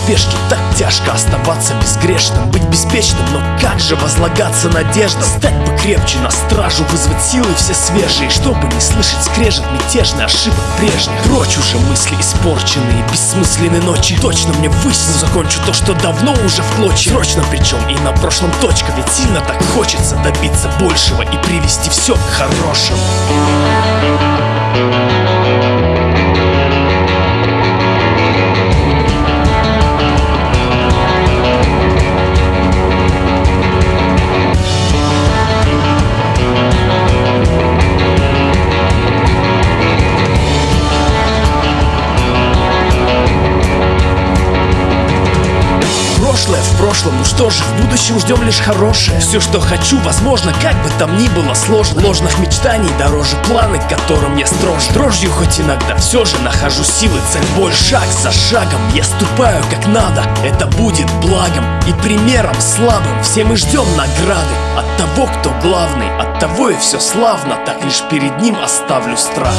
спешке Так тяжко оставаться безгрешным Быть беспечным, но как же возлагаться надеждам? Стать покрепче на стражу, вызвать силы все свежие Чтобы не слышать скрежет мятежный ошибок прежних. Прочь уже мысли испорченные, бессмысленные ночи. Точно мне высь, закончу то, что давно уже в клочья. Срочно причем и на прошлом точка Ведь сильно так хочется добиться большего И привести все к хорошему прошлом, ну что же, в будущем ждем лишь хорошее. Все, что хочу, возможно, как бы там ни было сложно. Ложных мечтаний дороже планы, которым я строж Дрожью хоть иногда, все же нахожу силы, цель боль Шаг за шагом. Я ступаю как надо, это будет благом И примером слабым, все мы ждем награды От того, кто главный, от того и все славно. Так лишь перед ним оставлю страх